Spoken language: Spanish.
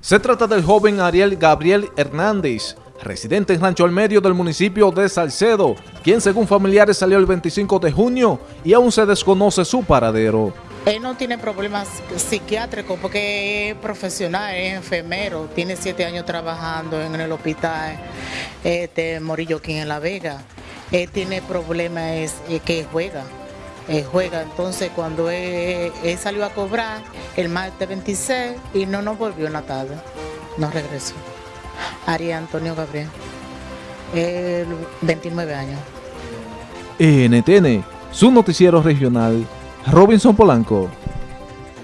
Se trata del joven Ariel Gabriel Hernández, residente en Rancho al Medio del municipio de Salcedo, quien según familiares salió el 25 de junio y aún se desconoce su paradero. Él no tiene problemas psiquiátricos porque es profesional, es enfermero, tiene siete años trabajando en el hospital este, Morillo aquí en La Vega. Él tiene problemas es, que juega, él juega. Entonces cuando él, él, salió a cobrar el martes 26 y no nos volvió en la tarde, no regresó. Ari Antonio Gabriel, él, 29 años. NTN, su noticiero regional Robinson Polanco.